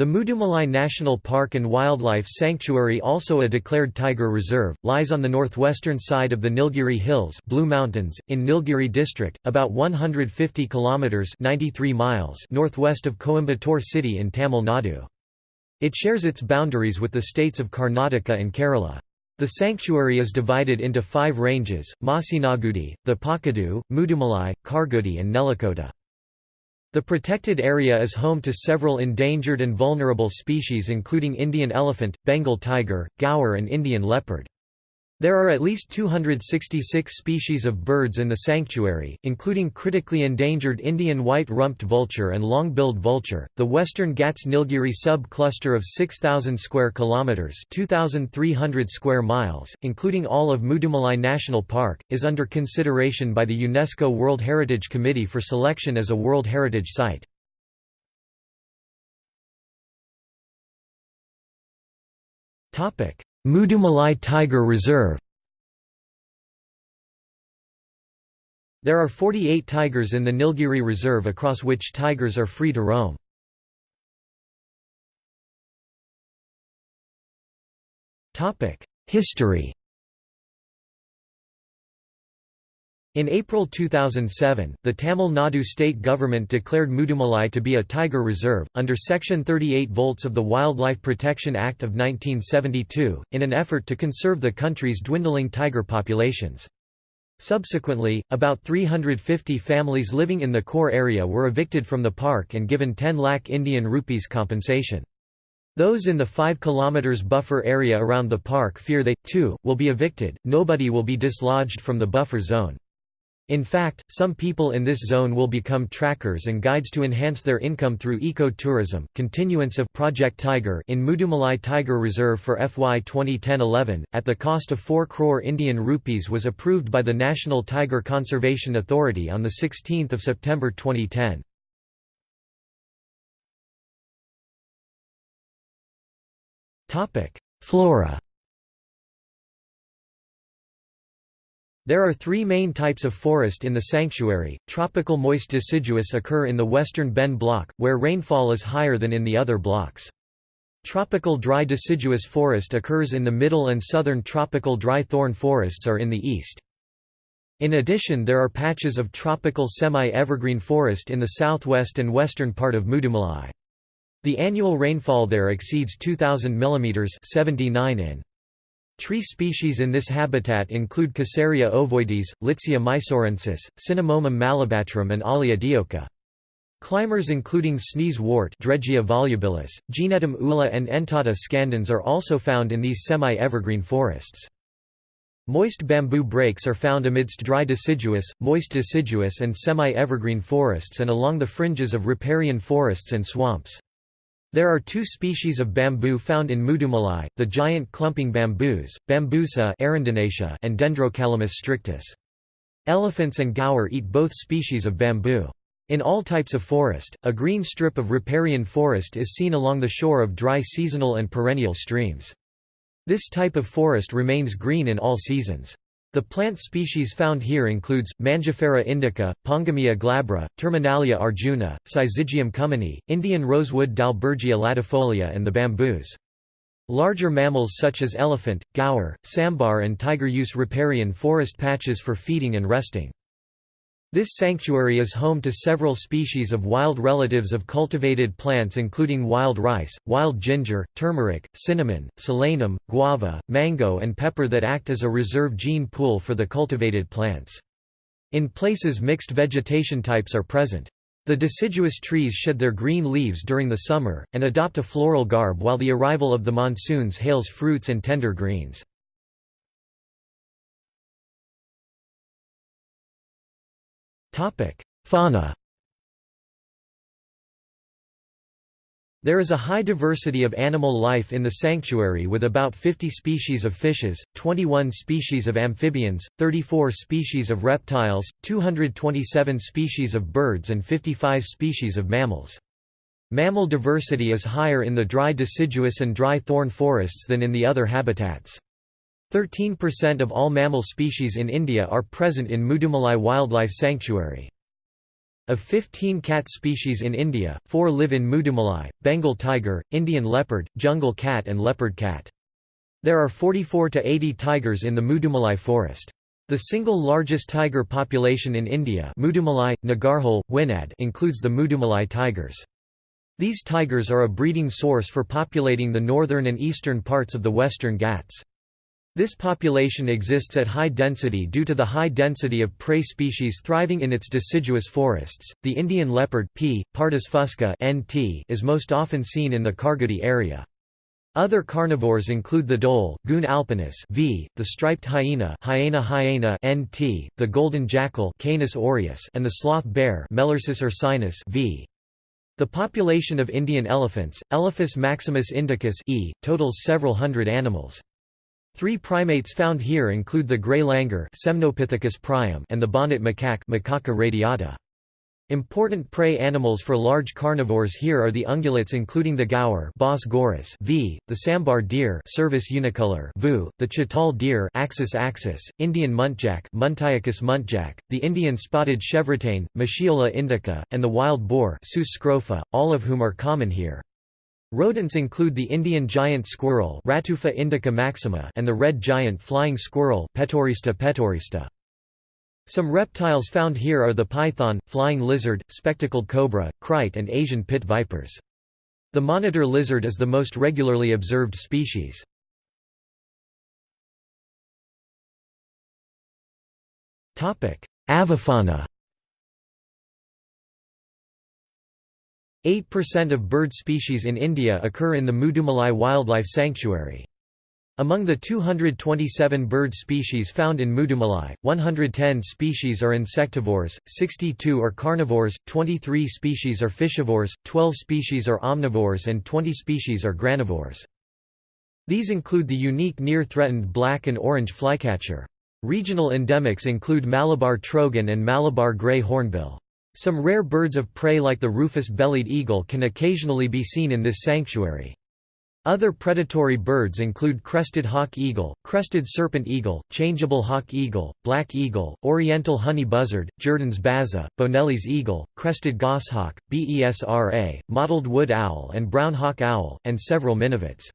The Mudumalai National Park and Wildlife Sanctuary also a declared tiger reserve, lies on the northwestern side of the Nilgiri Hills Blue Mountains, in Nilgiri district, about 150 kilometres 93 miles northwest of Coimbatore city in Tamil Nadu. It shares its boundaries with the states of Karnataka and Kerala. The sanctuary is divided into five ranges, Masinagudi, Thepakadu, Mudumalai, Kargudi and Nellikota. The protected area is home to several endangered and vulnerable species including Indian elephant, Bengal tiger, gaur and Indian leopard. There are at least 266 species of birds in the sanctuary, including critically endangered Indian white-rumped vulture and long-billed vulture. The Western Ghats Nilgiri sub-cluster of 6000 square kilometers, 2300 square miles, including all of Mudumalai National Park, is under consideration by the UNESCO World Heritage Committee for selection as a World Heritage Site. Topic: Mudumalai Tiger Reserve There are 48 tigers in the Nilgiri Reserve across which tigers are free to roam. History In April 2007, the Tamil Nadu state government declared Mudumalai to be a tiger reserve, under Section 38 volts of the Wildlife Protection Act of 1972, in an effort to conserve the country's dwindling tiger populations. Subsequently, about 350 families living in the core area were evicted from the park and given 10 lakh Indian rupees compensation. Those in the 5 km buffer area around the park fear they, too, will be evicted, nobody will be dislodged from the buffer zone. In fact, some people in this zone will become trackers and guides to enhance their income through eco-tourism. Continuance of Project Tiger in Mudumalai Tiger Reserve for FY 2010-11 at the cost of 4 crore Indian rupees was approved by the National Tiger Conservation Authority on the 16th of September 2010. Topic: Flora There are three main types of forest in the sanctuary. Tropical moist deciduous occur in the western Ben block, where rainfall is higher than in the other blocks. Tropical dry deciduous forest occurs in the middle and southern tropical dry thorn forests are in the east. In addition there are patches of tropical semi-evergreen forest in the southwest and western part of Mudumalai. The annual rainfall there exceeds 2,000 mm 79 in. Tree species in this habitat include Casearia ovoides, Litsea mysorensis, Cinnamomum malabatrum and Olea dioica. Climbers including sneeze wort Dregea volubilis, Gnetum ula and Entada scandens are also found in these semi-evergreen forests. Moist bamboo breaks are found amidst dry deciduous, moist deciduous and semi-evergreen forests and along the fringes of riparian forests and swamps. There are two species of bamboo found in Mudumalai, the giant clumping bamboos, Bambusa arundinacea and Dendrocalamus strictus. Elephants and gaur eat both species of bamboo. In all types of forest, a green strip of riparian forest is seen along the shore of dry seasonal and perennial streams. This type of forest remains green in all seasons. The plant species found here includes, Mangifera indica, Pongamia glabra, Terminalia arjuna, Syzygium cumini, Indian rosewood Dalbergia latifolia and the bamboos. Larger mammals such as elephant, gaur, sambar and tiger use riparian forest patches for feeding and resting. This sanctuary is home to several species of wild relatives of cultivated plants including wild rice, wild ginger, turmeric, cinnamon, solanum, guava, mango and pepper that act as a reserve gene pool for the cultivated plants. In places mixed vegetation types are present. The deciduous trees shed their green leaves during the summer, and adopt a floral garb while the arrival of the monsoons hails fruits and tender greens. Fauna There is a high diversity of animal life in the sanctuary with about 50 species of fishes, 21 species of amphibians, 34 species of reptiles, 227 species of birds and 55 species of mammals. Mammal diversity is higher in the dry deciduous and dry thorn forests than in the other habitats. 13% of all mammal species in India are present in Mudumalai Wildlife Sanctuary. Of 15 cat species in India, four live in Mudumalai, Bengal tiger, Indian leopard, jungle cat and leopard cat. There are 44 to 80 tigers in the Mudumalai forest. The single largest tiger population in India Mudumalai, Nagarhole, Wayanad includes the Mudumalai tigers. These tigers are a breeding source for populating the northern and eastern parts of the Western Ghats. This population exists at high density due to the high density of prey species thriving in its deciduous forests. The Indian leopard P. pardus fusca (NT) is most often seen in the Khargudi area. Other carnivores include the dhole, Cuon alpinus v, the striped hyena, Hyaena hyaena (NT), the golden jackal, Canis aureus, and the sloth bear, Melursus ursinus v. The population of Indian elephants, Elephas maximus indicus e, totals several hundred animals. Three primates found here include the gray langur Semnopithecus priam and the bonnet macaque Macaca radiata. Important prey animals for large carnivores here are the ungulates including the gaur Bos gaurus v, the sambar deer Cervus unicolor vu, the chital deer Axis axis, Indian muntjac Muntiacus muntjac, the Indian spotted chevrotain, Moschiola indica, and the wild boar Sus scrofa, all of whom are common here. Rodents include the Indian giant squirrel Ratufa indica maxima and the red giant flying squirrel Petaurista petaurista. Some reptiles found here are the python, flying lizard, spectacled cobra, krait and Asian pit vipers. The monitor lizard is the most regularly observed species. Avifauna 8% of bird species in India occur in the Mudumalai Wildlife Sanctuary. Among the 227 bird species found in Mudumalai, 110 species are insectivores, 62 are carnivores, 23 species are fishivores, 12 species are omnivores and 20 species are granivores. These include the unique near-threatened black and orange flycatcher. Regional endemics include Malabar trogon and Malabar grey hornbill. Some rare birds of prey like the rufous-bellied eagle can occasionally be seen in this sanctuary. Other predatory birds include crested hawk eagle, crested serpent eagle, changeable hawk eagle, black eagle, oriental honey buzzard, Jerdon's baza, Bonelli's eagle, crested goshawk, Besra, mottled wood owl and brown hawk owl, and several minivets.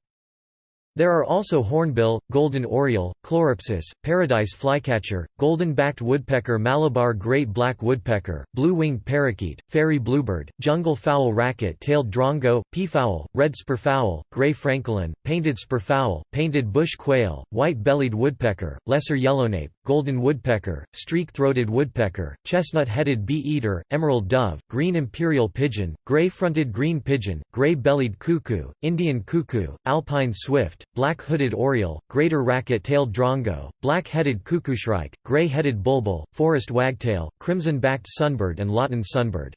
There are also hornbill, golden oriole, chloropsis, paradise flycatcher, golden-backed woodpecker Malabar great black woodpecker, blue-winged parakeet, fairy bluebird, jungle fowl racket-tailed drongo, peafowl, red spurfowl, gray francolin, painted spurfowl, painted bush quail, white-bellied woodpecker, lesser yellownape, golden woodpecker, streak-throated woodpecker, chestnut-headed bee-eater, emerald dove, green imperial pigeon, gray-fronted green pigeon, gray-bellied cuckoo, Indian cuckoo, alpine swift, black-hooded oriole, greater racket-tailed drongo, black-headed cuckooshrike, gray-headed bulbul, forest wagtail, crimson-backed sunbird and Lawton sunbird.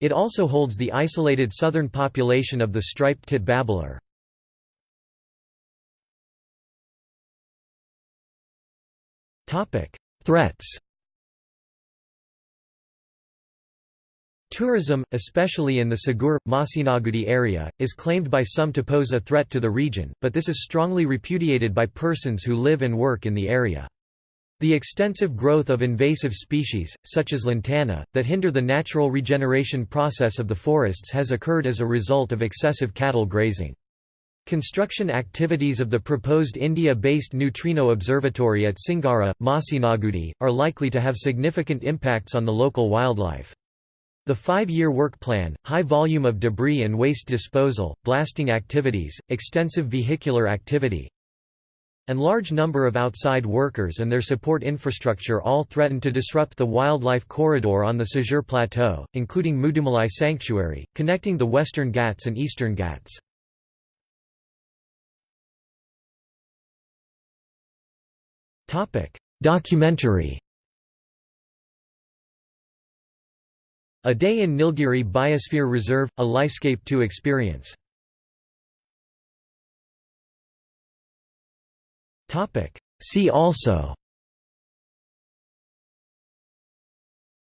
It also holds the isolated southern population of the striped tit babbler. Threats Tourism, especially in the Sigur, Masinagudi area, is claimed by some to pose a threat to the region, but this is strongly repudiated by persons who live and work in the area. The extensive growth of invasive species, such as lantana, that hinder the natural regeneration process of the forests has occurred as a result of excessive cattle grazing. Construction activities of the proposed India-based neutrino observatory at Singara, Masinagudi, are likely to have significant impacts on the local wildlife. The five-year work plan, high volume of debris and waste disposal, blasting activities, extensive vehicular activity, and large number of outside workers and their support infrastructure all threaten to disrupt the wildlife corridor on the Sigur Plateau, including Mudumalai Sanctuary, connecting the Western Ghats and Eastern Ghats. Documentary A Day in Nilgiri Biosphere Reserve, a Lifescape to experience. See also.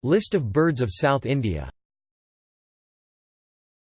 List of birds of South India